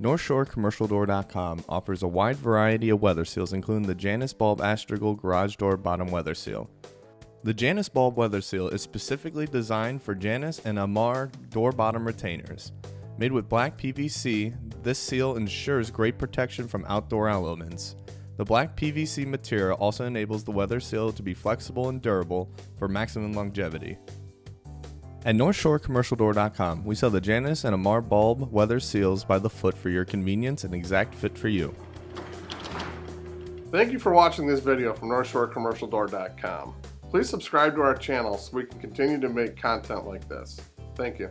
NorthshoreCommercialDoor.com offers a wide variety of weather seals, including the Janus Bulb Astragal Garage Door Bottom Weather Seal. The Janus Bulb Weather Seal is specifically designed for Janus and Amarr door bottom retainers. Made with black PVC, this seal ensures great protection from outdoor elements. The black PVC material also enables the weather seal to be flexible and durable for maximum longevity. At NorthshoreCommercialDoor.com, we sell the Janus and Amarr bulb weather seals by the foot for your convenience and exact fit for you. Thank you for watching this video from NorthshoreCommercialDoor.com. Please subscribe to our channel so we can continue to make content like this. Thank you.